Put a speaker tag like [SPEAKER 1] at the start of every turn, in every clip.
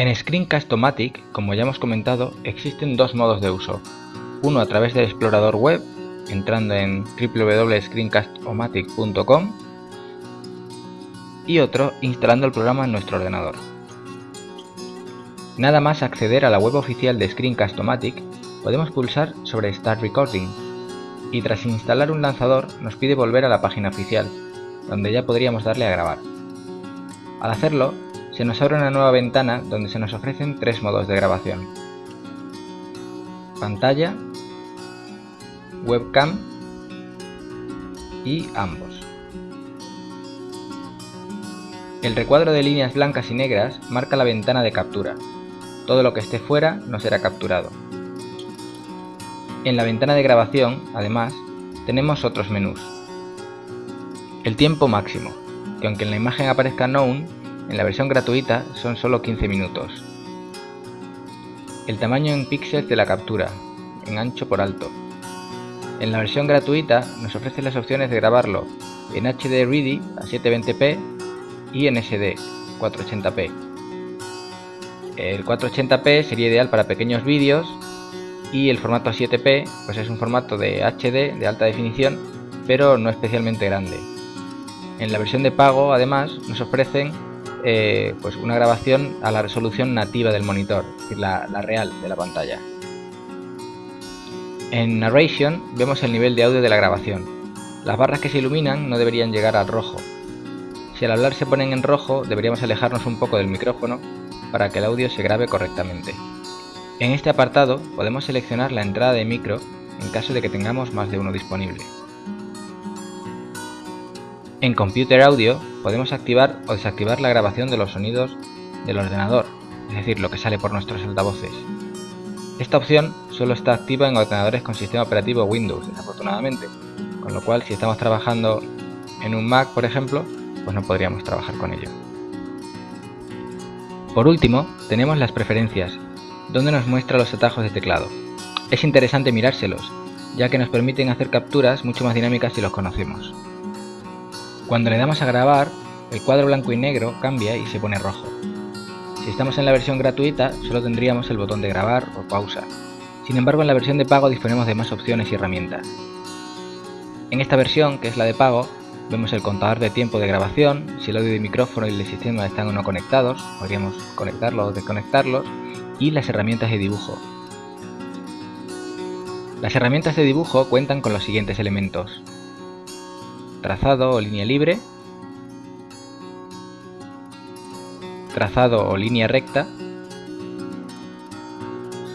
[SPEAKER 1] En Screencast-O-Matic, como ya hemos comentado, existen dos modos de uso. Uno a través del explorador web, entrando en www.screencastomatic.com y otro instalando el programa en nuestro ordenador. Nada más acceder a la web oficial de Screencast-O-Matic, podemos pulsar sobre Start Recording y tras instalar un lanzador nos pide volver a la página oficial, donde ya podríamos darle a grabar. Al hacerlo, se nos abre una nueva ventana donde se nos ofrecen tres modos de grabación. Pantalla, webcam y ambos. El recuadro de líneas blancas y negras marca la ventana de captura. Todo lo que esté fuera no será capturado. En la ventana de grabación, además, tenemos otros menús. El tiempo máximo, que aunque en la imagen aparezca known, en la versión gratuita son solo 15 minutos. El tamaño en píxeles de la captura, en ancho por alto. En la versión gratuita nos ofrece las opciones de grabarlo en HD Ready a 720p y en SD 480p. El 480p sería ideal para pequeños vídeos y el formato 7P pues es un formato de HD de alta definición pero no especialmente grande. En la versión de pago además nos ofrecen eh, pues una grabación a la resolución nativa del monitor, es decir, la, la real de la pantalla. En Narration vemos el nivel de audio de la grabación. Las barras que se iluminan no deberían llegar al rojo. Si al hablar se ponen en rojo deberíamos alejarnos un poco del micrófono para que el audio se grabe correctamente. En este apartado podemos seleccionar la entrada de micro en caso de que tengamos más de uno disponible. En Computer Audio podemos activar o desactivar la grabación de los sonidos del ordenador, es decir, lo que sale por nuestros altavoces. Esta opción solo está activa en ordenadores con sistema operativo Windows, desafortunadamente, con lo cual si estamos trabajando en un Mac, por ejemplo, pues no podríamos trabajar con ello. Por último, tenemos las preferencias, donde nos muestra los atajos de teclado. Es interesante mirárselos, ya que nos permiten hacer capturas mucho más dinámicas si los conocemos. Cuando le damos a grabar, el cuadro blanco y negro cambia y se pone rojo. Si estamos en la versión gratuita, solo tendríamos el botón de grabar o pausa. Sin embargo, en la versión de pago disponemos de más opciones y herramientas. En esta versión, que es la de pago, vemos el contador de tiempo de grabación, si el audio y micrófono y el sistema están o no conectados, podríamos conectarlos o desconectarlos, y las herramientas de dibujo. Las herramientas de dibujo cuentan con los siguientes elementos. Trazado o línea libre, trazado o línea recta,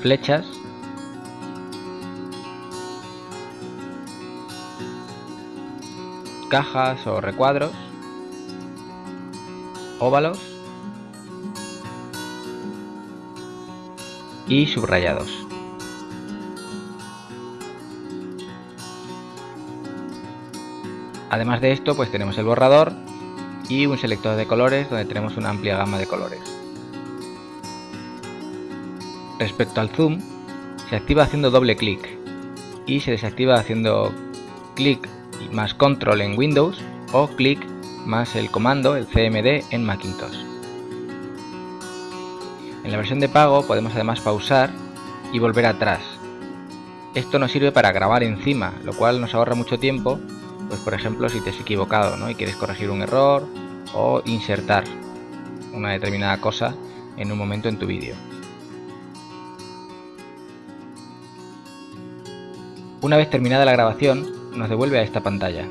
[SPEAKER 1] flechas, cajas o recuadros, óvalos. Y subrayados. Además de esto, pues tenemos el borrador y un selector de colores donde tenemos una amplia gama de colores. Respecto al zoom, se activa haciendo doble clic y se desactiva haciendo clic más control en Windows o clic más el comando, el CMD en Macintosh. En la versión de pago podemos además pausar y volver atrás. Esto nos sirve para grabar encima, lo cual nos ahorra mucho tiempo, pues por ejemplo si te has equivocado ¿no? y quieres corregir un error o insertar una determinada cosa en un momento en tu vídeo. Una vez terminada la grabación, nos devuelve a esta pantalla.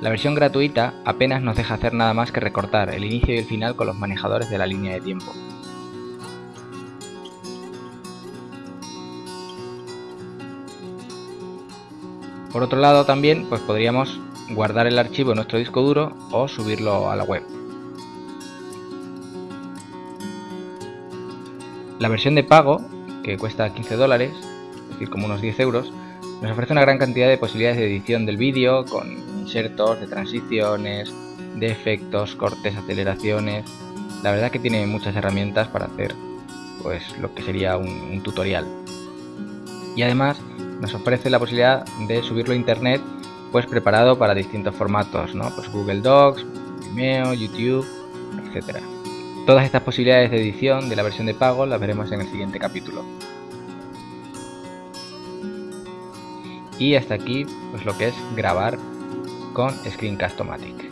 [SPEAKER 1] La versión gratuita apenas nos deja hacer nada más que recortar el inicio y el final con los manejadores de la línea de tiempo. Por otro lado también pues podríamos guardar el archivo en nuestro disco duro o subirlo a la web. La versión de pago, que cuesta 15 dólares, es decir, como unos 10 euros, nos ofrece una gran cantidad de posibilidades de edición del vídeo, con insertos, de transiciones, de efectos, cortes, aceleraciones. La verdad que tiene muchas herramientas para hacer pues lo que sería un, un tutorial. Y además nos ofrece la posibilidad de subirlo a internet pues preparado para distintos formatos. Pues Google Docs, Vimeo, YouTube, etcétera. Todas estas posibilidades de edición de la versión de pago las veremos en el siguiente capítulo. Y hasta aquí pues lo que es grabar con Screencast-O-Matic.